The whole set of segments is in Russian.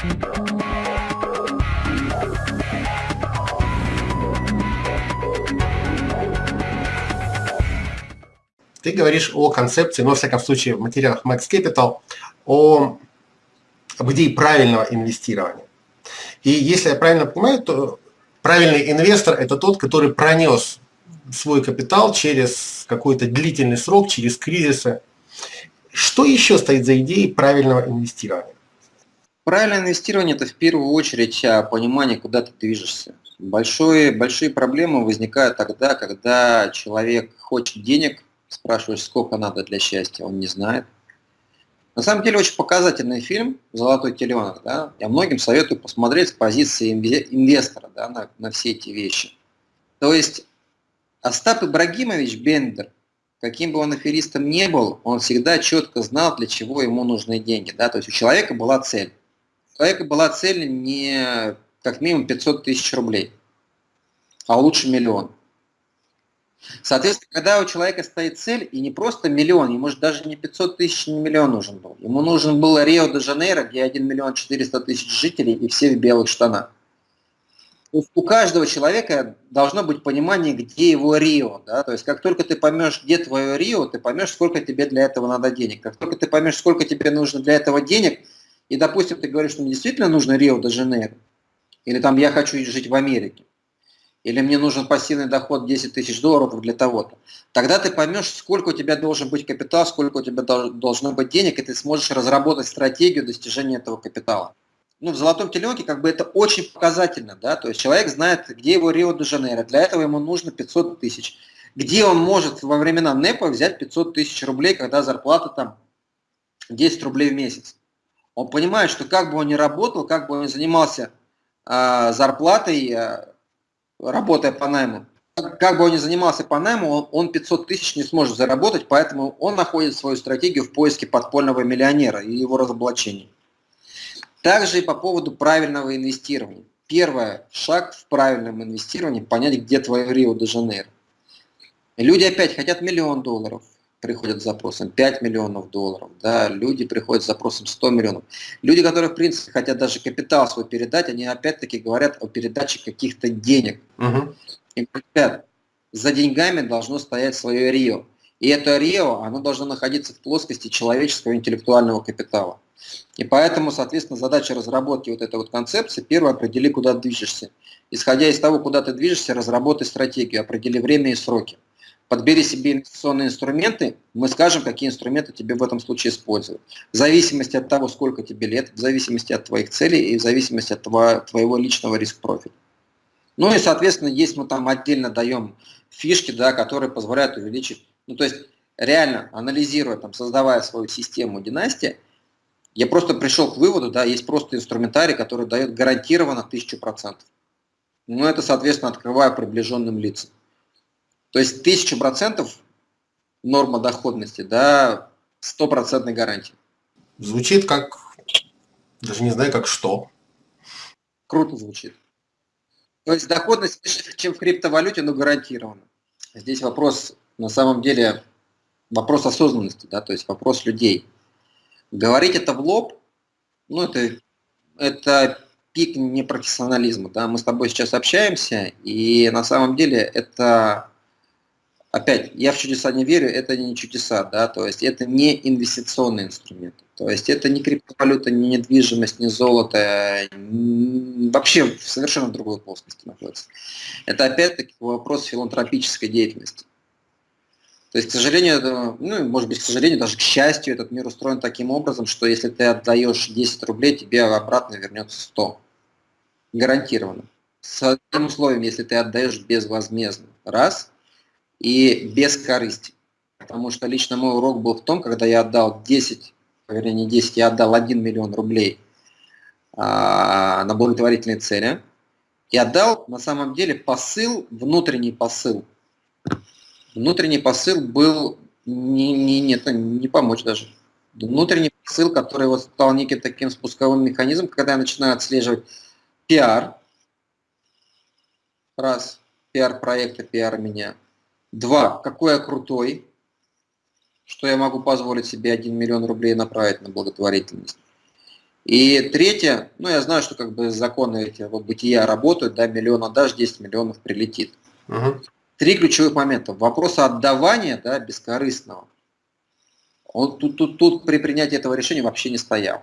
Ты говоришь о концепции, но, во всяком случае, в материалах Max Capital, о, об идее правильного инвестирования. И если я правильно понимаю, то правильный инвестор – это тот, который пронес свой капитал через какой-то длительный срок, через кризисы. Что еще стоит за идеей правильного инвестирования? Правильное инвестирование – это в первую очередь а, понимание, куда ты движешься. Большое, большие проблемы возникают тогда, когда человек хочет денег, спрашиваешь, сколько надо для счастья, он не знает. На самом деле очень показательный фильм «Золотой теленок». Да? Я многим советую посмотреть с позиции инвестора да, на, на все эти вещи. То есть Остап Ибрагимович Бендер, каким бы он аферистом не был, он всегда четко знал, для чего ему нужны деньги. Да? То есть у человека была цель. Человека была цель не как минимум 500 тысяч рублей, а лучше миллион. Соответственно, когда у человека стоит цель, и не просто миллион, ему же даже не 500 тысяч, не миллион нужен был. Ему нужен был Рио-де-Жанейро, где 1 миллион 400 тысяч жителей, и все в белых штанах. У каждого человека должно быть понимание, где его Рио. Да? То есть как только ты поймешь, где твое Рио, ты поймешь, сколько тебе для этого надо денег. Как только ты поймешь, сколько тебе нужно для этого денег, и, допустим, ты говоришь, что мне действительно нужно Рио-де-Жанейро, или там я хочу жить в Америке, или мне нужен пассивный доход 10 тысяч долларов для того-то. Тогда ты поймешь, сколько у тебя должен быть капитал, сколько у тебя должно быть денег, и ты сможешь разработать стратегию достижения этого капитала. Ну, в золотом теленке как бы это очень показательно, да, то есть человек знает, где его Рио-де-Жанейро, для этого ему нужно 500 тысяч. Где он может во времена НЭПа взять 500 тысяч рублей, когда зарплата там 10 рублей в месяц? Он понимает, что как бы он ни работал, как бы он ни занимался э, зарплатой, э, работая по найму, как бы он ни занимался по найму, он 500 тысяч не сможет заработать, поэтому он находит свою стратегию в поиске подпольного миллионера и его разоблачения. Также и по поводу правильного инвестирования. Первый шаг в правильном инвестировании – понять, где твое Рио-де-Жанейро. Люди опять хотят миллион долларов, приходят с запросом 5 миллионов долларов, да, люди приходят с запросом 100 миллионов. Люди, которые, в принципе, хотят даже капитал свой передать, они опять-таки говорят о передаче каких-то денег. Угу. И говорят, за деньгами должно стоять свое Рио. И это Рио, оно должно находиться в плоскости человеческого интеллектуального капитала. И поэтому, соответственно, задача разработки вот этой вот концепции, первое, определи, куда движешься. Исходя из того, куда ты движешься, разработай стратегию, определи время и сроки подбери себе инвестиционные инструменты, мы скажем, какие инструменты тебе в этом случае использовать. В зависимости от того, сколько тебе лет, в зависимости от твоих целей и в зависимости от твоего личного риск-профиля. Ну и, соответственно, есть мы там отдельно даем фишки, да, которые позволяют увеличить, ну то есть реально анализируя, там, создавая свою систему династии, я просто пришел к выводу, да, есть просто инструментарий, который дает гарантированно 1000%. Ну это, соответственно, открываю приближенным лицам. То есть тысяча процентов норма доходности, да, стопроцентной гарантии. Звучит как, даже не знаю, как что. Круто звучит. То есть доходность выше, чем в криптовалюте, но гарантирована. Здесь вопрос, на самом деле, вопрос осознанности, да, то есть вопрос людей. Говорить это в лоб, ну, это, это пик непрофессионализма, да, мы с тобой сейчас общаемся, и на самом деле это опять, я в чудеса не верю, это не чудеса, да, то есть это не инвестиционный инструмент. То есть это не криптовалюта, не недвижимость, не золото, вообще в совершенно другой плоскости находится. Это опять-таки вопрос филантропической деятельности. То есть, к сожалению, ну, может быть, к сожалению, даже к счастью, этот мир устроен таким образом, что если ты отдаешь 10 рублей, тебе обратно вернется 100. Гарантированно. С одним условием, если ты отдаешь безвозмездно. Раз – и без корысти. Потому что лично мой урок был в том, когда я отдал 10, вернее не 10, я отдал 1 миллион рублей а, на благотворительные цели. И отдал на самом деле посыл, внутренний посыл. Внутренний посыл был не, не, не, не помочь даже. Внутренний посыл, который вот стал неким таким спусковым механизмом, когда я начинаю отслеживать пиар, раз, пиар проекта, пиар меня – Два, какой я крутой, что я могу позволить себе 1 миллион рублей направить на благотворительность. И третье, ну я знаю, что как бы законы эти вот бытия работают, да, миллион отдашь, 10 миллионов прилетит. Угу. Три ключевых момента. Вопрос отдавания, да, бескорыстного. Он тут, тут, тут при принятии этого решения вообще не стоял.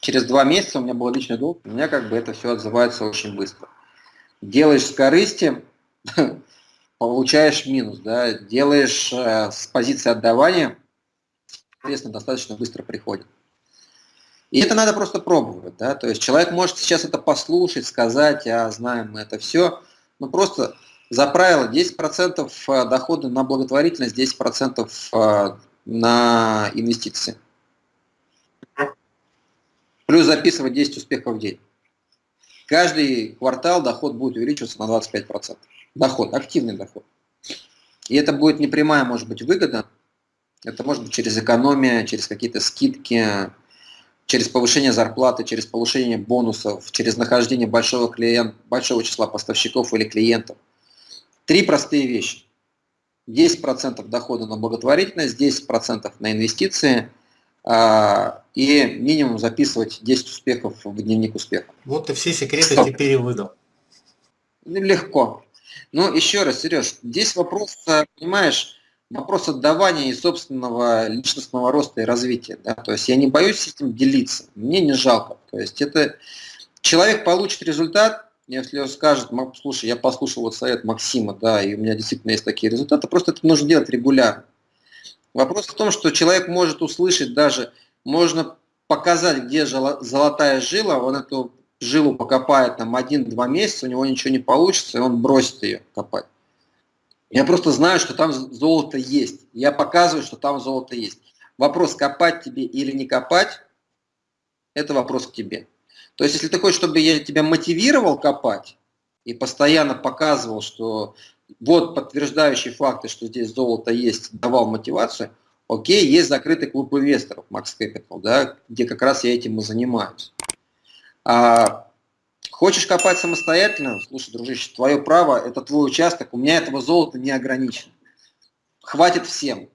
Через два месяца у меня был личный долг, у меня как бы это все отзывается очень быстро. Делаешь с корысти, получаешь минус, да, делаешь э, с позиции отдавания, соответственно, достаточно быстро приходит. И это надо просто пробовать, да, то есть человек может сейчас это послушать, сказать, а знаем мы это все, но просто за правило 10% э, дохода на благотворительность, 10% э, на инвестиции. Плюс записывать 10 успехов в день. Каждый квартал доход будет увеличиваться на 25%. Доход, активный доход. И это будет не прямая, может быть, выгода. Это может быть через экономию, через какие-то скидки, через повышение зарплаты, через повышение бонусов, через нахождение большого, клиент, большого числа поставщиков или клиентов. Три простые вещи. 10% дохода на благотворительность, 10% на инвестиции а, и минимум записывать 10 успехов в дневник успеха. Вот и все секреты Стоп. теперь и выдал. Легко. Но еще раз, Сереж, здесь вопрос, понимаешь, вопрос отдавания и собственного личностного роста и развития. Да? То есть я не боюсь этим делиться, мне не жалко. То есть это человек получит результат, если он скажет, слушай, я послушал вот совет Максима, да, и у меня действительно есть такие результаты, просто это нужно делать регулярно. Вопрос в том, что человек может услышать даже, можно показать, где золотая жила, он эту жилу покопает там один-два месяца, у него ничего не получится, и он бросит ее копать. Я просто знаю, что там золото есть. Я показываю, что там золото есть. Вопрос, копать тебе или не копать, это вопрос к тебе. То есть, если ты хочешь, чтобы я тебя мотивировал копать и постоянно показывал, что вот подтверждающие факты, что здесь золото есть, давал мотивацию, окей, есть закрытый клуб инвесторов Max Capital, да, где как раз я этим и занимаюсь. А, хочешь копать самостоятельно? Слушай, дружище, твое право, это твой участок, у меня этого золота не ограничено. Хватит всем.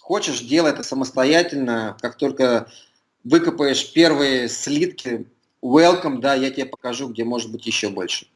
Хочешь, делай это самостоятельно, как только выкопаешь первые слитки, welcome, да, я тебе покажу, где может быть еще больше.